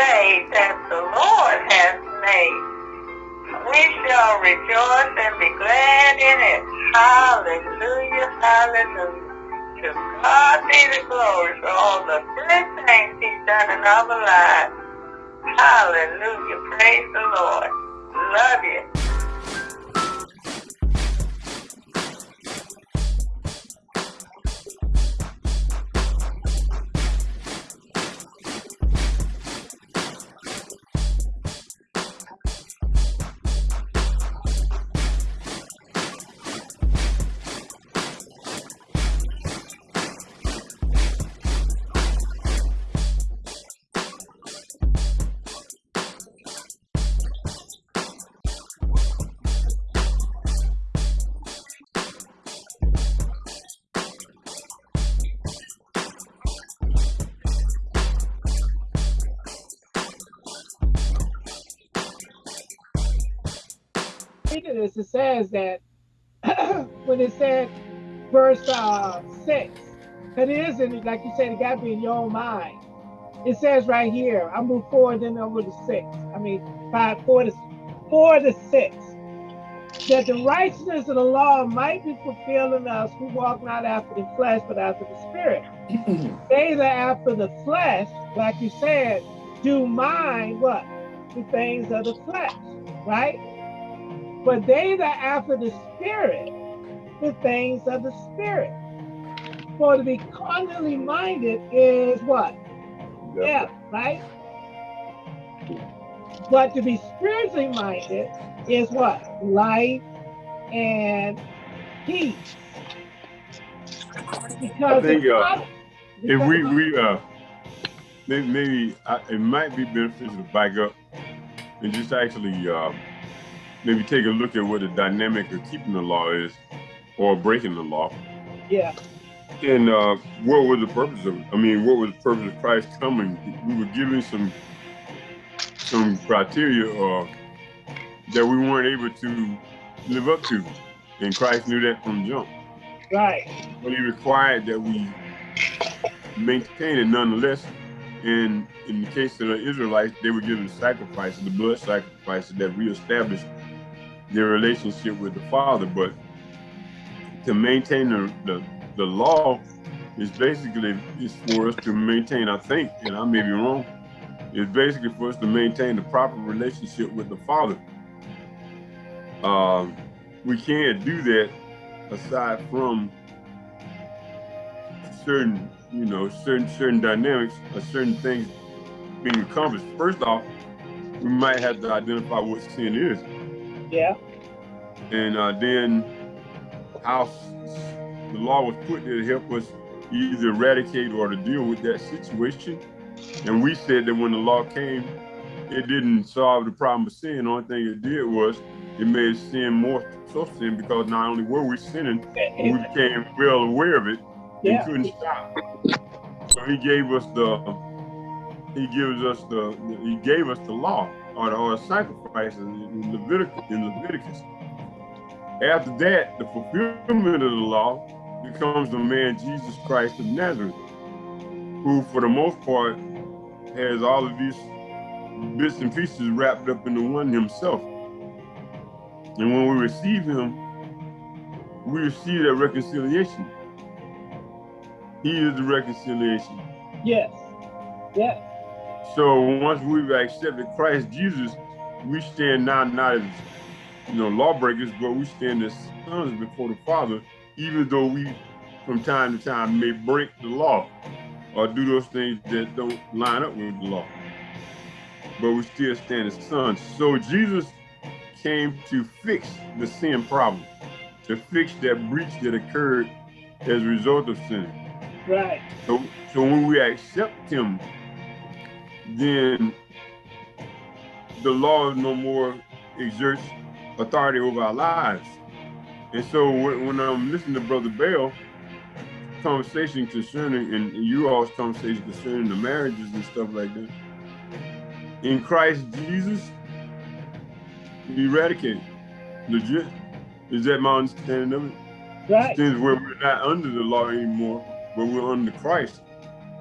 day that the Lord has made. We shall rejoice and be glad in it. Hallelujah, hallelujah. To God be the glory for all the good things he's done in our lives. Hallelujah, praise the Lord. Love you. This, it says that when it said verse uh, six, it is in like you said, it got to be in your own mind. It says right here, I move forward then over to six. I mean five, four to four to six. That the righteousness of the law might be fulfilled in us who walk not after the flesh, but after the spirit. they that after the flesh, like you said, do mind what? The things of the flesh, right? But they that after the Spirit, the things of the Spirit. For to be carnally minded is what? Yeah, right? But to be spiritually minded is what? Life and peace. Because I think uh, if we we uh maybe, maybe uh, it might be beneficial to back up and just actually uh, maybe take a look at what the dynamic of keeping the law is or breaking the law. Yeah. And uh, what was the purpose of it? I mean, what was the purpose of Christ coming? We were given some some criteria uh, that we weren't able to live up to. And Christ knew that from jump. Right. But he required that we maintain it nonetheless. And in the case of the Israelites, they were given sacrifices, the blood sacrifices that reestablished their relationship with the Father. But to maintain the, the, the law is basically is for us to maintain, I think, and I may be wrong, it's basically for us to maintain the proper relationship with the Father. Um, we can't do that aside from certain, you know, certain certain dynamics or certain things being accomplished. First off, we might have to identify what sin is. Yeah. And uh, then how the law was put there to help us either eradicate or to deal with that situation. And we said that when the law came, it didn't solve the problem of sin. The only thing it did was it made sin more so sin because not only were we sinning, we became well aware of it and yeah. couldn't stop. So he gave us the he gives us the he gave us the law or the, the sacrifices in Leviticus in Leviticus. After that, the fulfillment of the law becomes the man Jesus Christ of Nazareth, who for the most part has all of these bits and pieces wrapped up into one himself. And when we receive him, we receive that reconciliation. He is the reconciliation. Yes. Yes. So once we've accepted Christ Jesus, we stand now not as you know, lawbreakers, but we stand as sons before the Father, even though we, from time to time, may break the law or do those things that don't line up with the law. But we still stand as sons. So Jesus came to fix the sin problem, to fix that breach that occurred as a result of sin. Right. So, so when we accept him, then the law no more exerts authority over our lives. And so when, I'm listening to Brother Bell, conversation concerning, and you all's conversation concerning the marriages and stuff like that, in Christ Jesus, eradicated. Legit. Is that my understanding of it? Right. Things where we're not under the law anymore, but we're under Christ.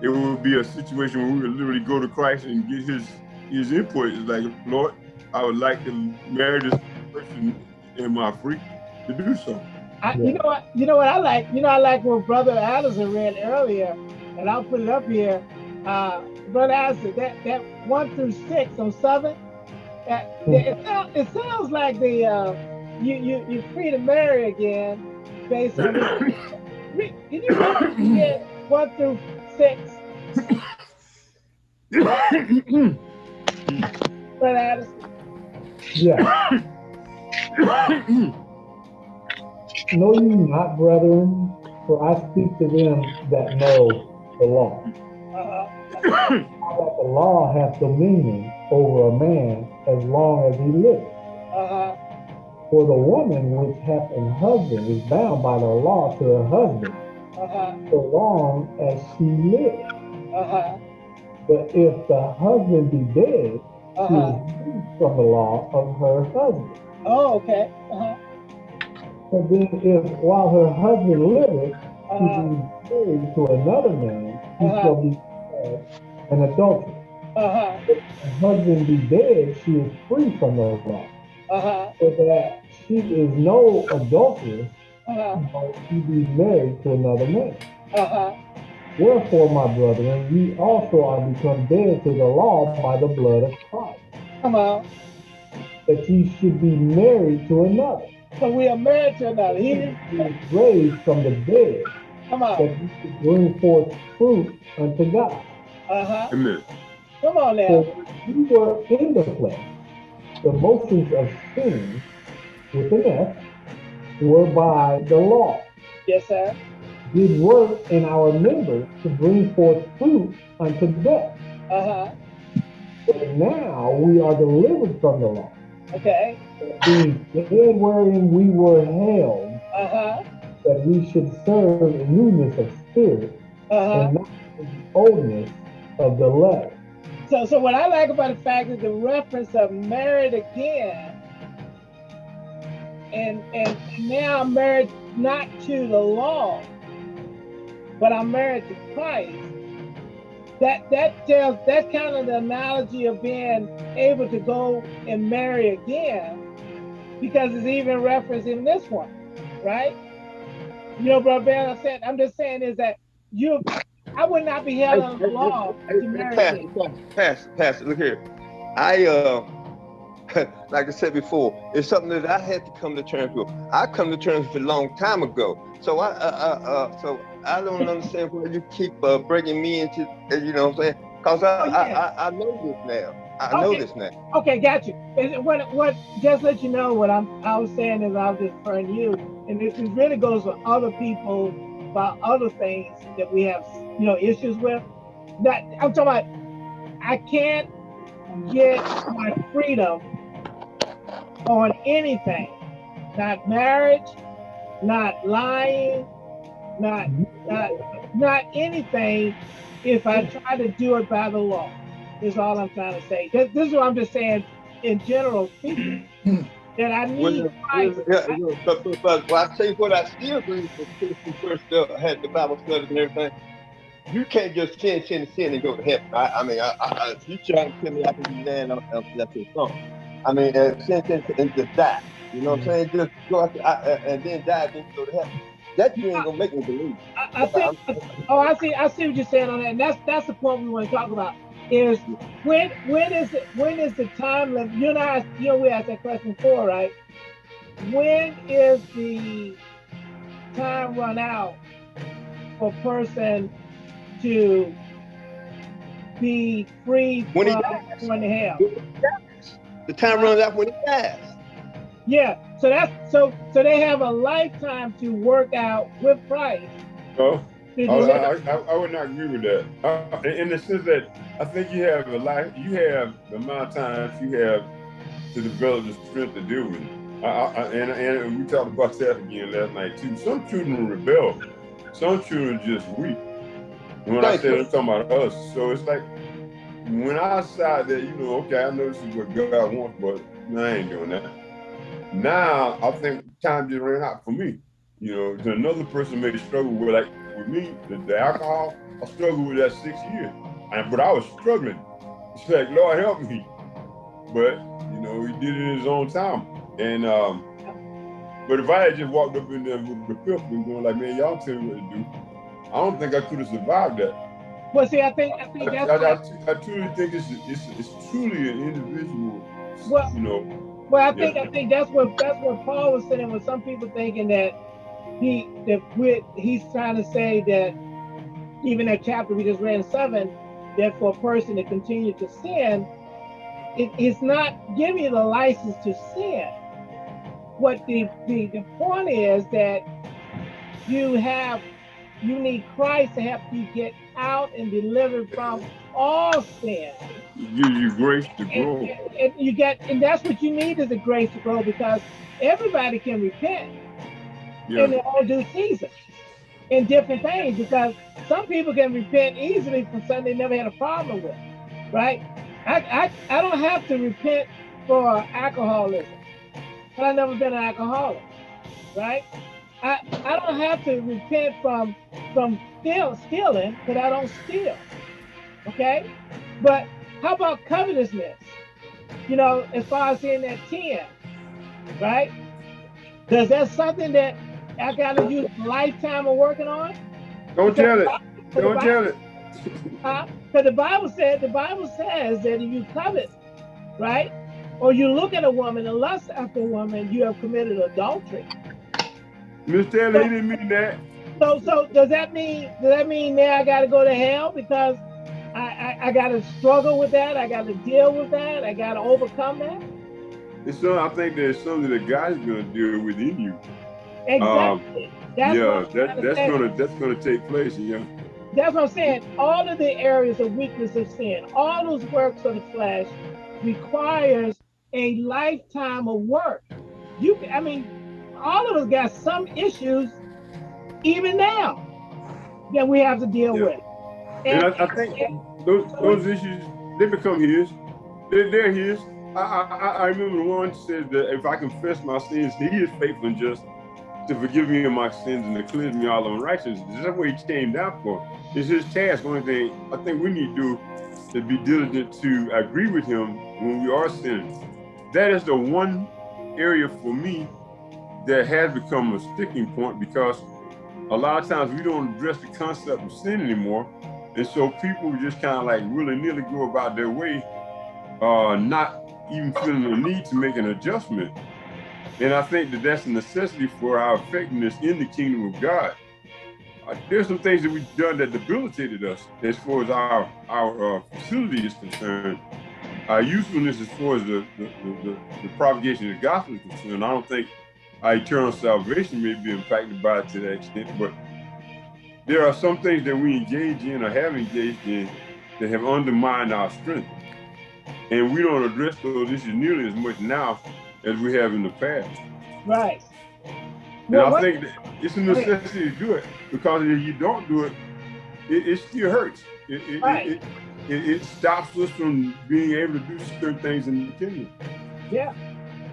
It would be a situation where we would literally go to Christ and get his his input. It's like, Lord, I would like to marry this person in my free to do so. I, you know what? You know what I like. You know I like what Brother Allison read earlier, and I'll put it up here. Uh, Brother Allison, that that one through six on seven. That, it, sounds, it sounds like the uh, you you you're free to marry again, based on. can you read one through six? Brother Allison. Yeah. know ye not, brethren, for I speak to them that know the law. Uh-huh. that the law hath dominion over a man as long as he liveth. Uh-huh. For the woman which hath an husband is bound by the law to her husband uh-huh. so long as she lives. Uh-huh. But if the husband be dead, uh-huh. she is free from the law of her husband. Oh, okay. Uh-huh. And then if while her husband liveth, she be married to another man, he uh, shall be uh, an adulterer. Uh-huh. If her husband be dead, she is free from those laws. Uh-huh. So that she is no adulteress, uh-huh. but she be married to another man. Uh-huh. Wherefore, my brethren, ye also are become dead to the law by the blood of Christ. Come on. That ye should be married to another so we are married to another. He is raised from the dead. Come on. That he could bring forth fruit unto God. Uh-huh. Amen. Come on now. So we were in the flesh. The motions of sin with an Were by the law. Yes, sir. Did work in our members to bring forth fruit unto death. Uh-huh. But now we are delivered from the law. Okay the head wherein we were held, uh-huh. that we should serve in newness of spirit uh-huh. and not in the oldness of the letter. So, so what I like about the fact is the reference of married again, and and now I'm married not to the law, but I'm married to Christ. That that tells that's kind of the analogy of being able to go and marry again because it's even referenced in this one, right? You know, Brother Bell, I said, I'm just saying is that you, I would not be held on the law to marry Pastor, Pastor, Pastor, look here. I, uh, like I said before, it's something that I had to come to terms with. I come to terms with a long time ago. So I, uh, uh, uh so I don't understand why you keep uh, bringing me into, you know what I'm saying? Because I, oh, yeah. I, I, I know this now. I okay. know this now. Okay, got you. And what what just let you know what I'm I was saying is I was just referring you, and this really goes with other people about other things that we have you know issues with. That I'm talking about. I can't get my freedom on anything, not marriage, not lying, not not not anything. If I try to do it by the law is all I'm trying to say. This, this is what I'm just saying in general speaking. that I need well, Christ. Yeah, yeah, but, but, but well, I tell you what, I still believe when first uh, had the Bible studies and everything. You can't just sin, sin, sin, and go to heaven. I, I mean, I, I, you trying to tell me I can be land on that's your song. I mean, uh, sin, sin, and just die. You know what I'm saying? Just go out I, uh, and then die, then go to heaven. That you ain't gonna make me believe. I, I think. Oh, I see. I see what you're saying on that. And that's that's the point we want to talk about is when when is it when is the time limit? You know, I, you know, we asked that question before, right? When is the time run out for a person to be free when from going to hell? The time runs out when he dies. Yeah, so that's so so they have a lifetime to work out with Christ. Oh. I, I, I, I, would not agree with that. Uh, in the sense that I think you have a life, you have the amount of time you have to develop the strength to deal with it. and, and we talked about that again last night too. Some children rebel. Some children just weak. When I said I'm talking about us, so it's like when I decide that, you know, okay, I know this is what God wants, but I ain't doing that. Now I think time just ran out for me. You know, another person may struggle with like with me, the, the alcohol, I struggled with that six years. And, but I was struggling. It's like, Lord help me. But, you know, he did it in his own time. And um, but if I had just walked up in there with the filth and going like, man, y'all tell me what to do, I don't think I could have survived that. Well, see, I think I think that's I, I, I truly think it's, it's it's truly an individual, Well- you know. Well, I think Yeah. I think that's what that's what Paul was saying. With some people thinking that he that with he's trying to say that even that chapter we just read in seven, that for a person to continue to sin, it, it's not giving you the license to sin. What the, the the point is that you have you need Christ to help you get out and delivered from all sin. Give you grace to grow. and- and you get, and that's what you need is the grace to grow because everybody can repent in Yeah. their own due season in different things because some people can repent easily for something they never had a problem with, right? I, I, I don't have to repent for alcoholism, but I've never been an alcoholic, right? I, I don't have to repent from from steal, stealing, but I don't steal, okay? But how about covetousness? You know, as far as in that 10, right? Does that something that I gotta use a lifetime of working on? Don't tell it. Don't tell it. Because the Bible said, the Bible says that if you covet, right? Or you look at a woman and lust after a woman, you have committed adultery. Miss Taylor, he didn't mean that. So, so does that mean does that mean now I got to go to hell because I, I, I got to struggle with that? I got to deal with that. I got to overcome that. It's so, I think there's something that God's gonna deal within you. Exactly. Um, that's yeah, what I'm trying that that's say. gonna that's gonna take place. Yeah. That's what I'm saying. All of the areas of weakness of sin, all those works of the flesh, requires a lifetime of work. You, I mean, all of us got some issues, even now, that we have to deal Yeah. with. And I, I think those those issues they become his. They're, they're his. I, I I- I remember the one said that if I confess my sins, He is faithful and just to forgive me of my sins and to cleanse me all unrighteousness. That's what He came down for. It's His task. One thing I think we need to do is be diligent to agree with Him when we are sinning. That is the one area for me that has become a sticking point because a lot of times we don't address the concept of sin anymore. And so people just kind of like really nearly go about their way, uh, not even feeling the need to make an adjustment. And I think that that's a necessity for our effectiveness in the kingdom of God. Uh, there's some things that we've done that debilitated us as far as our our uh, facility is concerned. Our usefulness as far as the the, the, the, the propagation of the gospel is concerned. I don't think our eternal salvation may be impacted by it to that extent, but there are some things that we engage in or have engaged in that have undermined our strength. And we don't address those issues nearly as much now as we have in the past. Right. And Well, I think that it's a necessity to do it because if you don't do it, it, it still hurts. It, it, Right. it, it, it stops us from being able to do certain things in the kingdom. Yeah.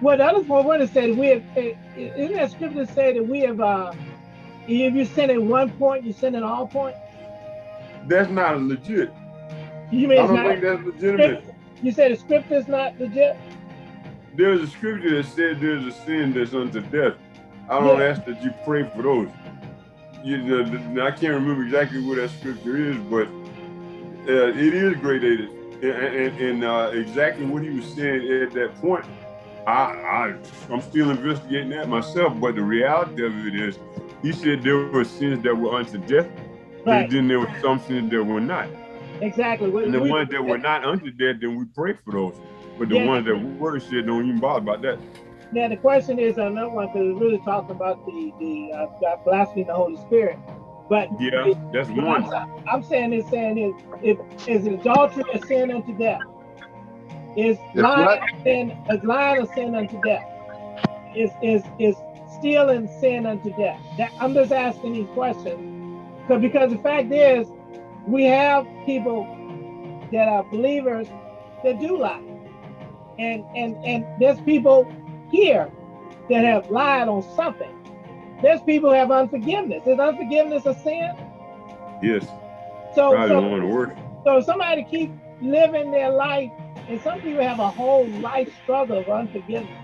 Well, the other point what it said, we have, eh, isn't that scripture say that we have, uh, if you sin at one point, you sin at all points? That's not legit. You I mean it's don't not, think that's legitimate. you said the scripture is not legit? There's a scripture that said there's a sin that's unto death. I don't Yeah. ask that you pray for those. You know, I can't remember exactly what that scripture is, but uh, it is gradated. And, and, and uh, exactly what he was saying at that point, I, I, I'm still investigating that myself. But the reality of it is, he said there were sins that were unto death, Right, and then there were some sins that were not. exactly. And the we- ones that were not unto death, then we pray for those. But the Yeah. ones that were said, don't even bother about that. Now, the question is another one because it's really talking about the, the uh, blaspheming the Holy Spirit. But Yeah, that's one. I'm, I'm saying is saying is if is adultery a sin unto death? Is lying a sin is lying sin unto death? Is is is stealing sin unto death? That, I'm just asking these questions. Because because the fact is we have people that are believers that do lie. And and and there's people here that have lied on something. There's people who have unforgiveness. Is unforgiveness a sin? Yes, So, probably so, one of the worst. so somebody keep living their life, and some people have a whole life struggle of unforgiveness.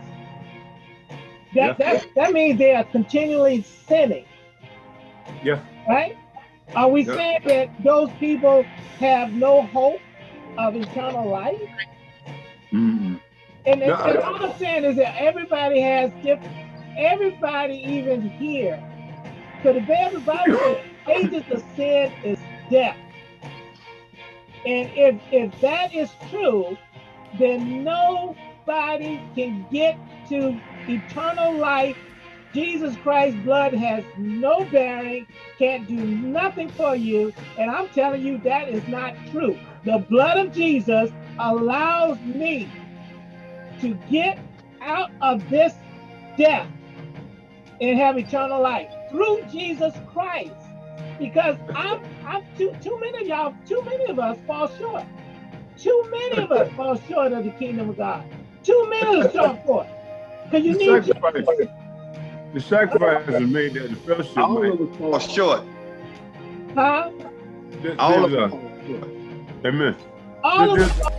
That, Yeah. that, that means they are continually sinning, Yeah. right? Are we Yeah. saying that those people have no hope of eternal life? Mm-mm. And, No, and all I'm saying is that everybody has different, everybody even here, because the everybody says ages of sin is death. And if if that is true, then nobody can get to eternal life. Jesus Christ's blood has no bearing, can't do nothing for you. And I'm telling you that is not true. The blood of Jesus allows me to get out of this death and have eternal life through Jesus Christ. Because I'm, I'm too, too many of y'all, too many of us fall short. Too many of us fall short of the kingdom of God. Too many of us fall short. Because you The need to, sacrifice, the sacrifice is made that the fellowship All might. of us fall short. huh? All of us fall short. Amen. All of There's- us